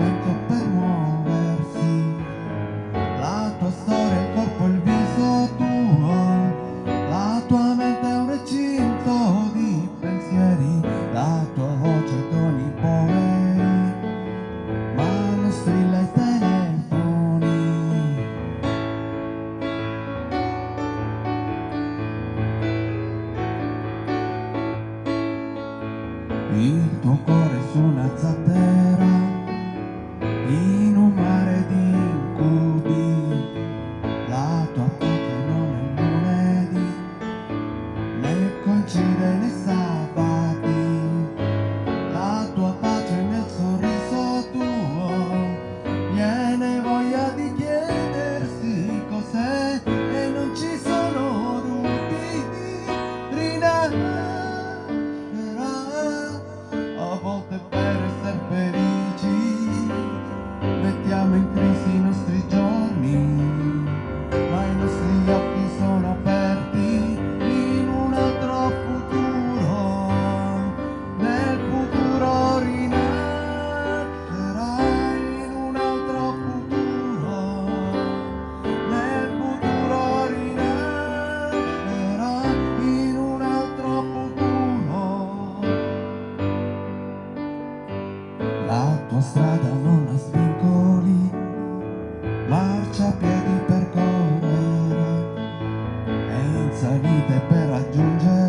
vento per muoversi. La tua storia, il corpo, il viso tuo. La tua mente è un recinto di pensieri. La tua voce con i poveri ma non strilla i telefoni. Il tuo corpo senza vite per raggiungere